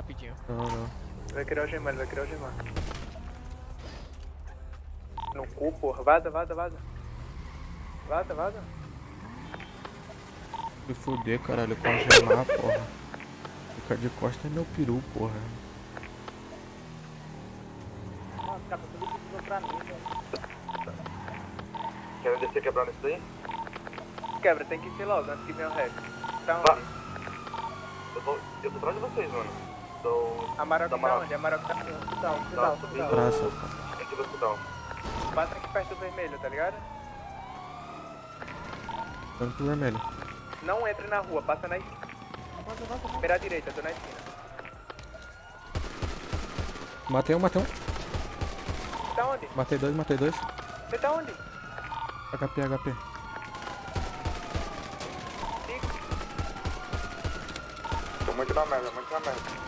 rapidinho. Não, não. Vai criar o gemar, vai criar o gemar. No cu, porra. Vaza, vaza, vaza. Vaza, vaza. Me fuder, caralho, com gemar, porra. Ficar de costa é meu peru, porra. Nossa, cara, tudo isso pra mim, velho. Querem descer quebrando isso daí? Quebra, tem que ir logo antes que venha o rec. Tá Tá. onde? Eu tô, eu tô atrás de vocês, mano. Tô... Amarok Da tá Amarok. onde? Amarok tá aqui. Hospital, hospital, hospital. Praça, o... Aqui do hospital. Passa aqui perto do vermelho, tá ligado? Dando pro vermelho. Não entre na rua, passa na esquina. Beira à direita, tô na esquina. Matei um, matei um. Você tá onde? Matei dois, matei dois. Você tá onde? HP, HP. Tô muito na merda, muito na merda.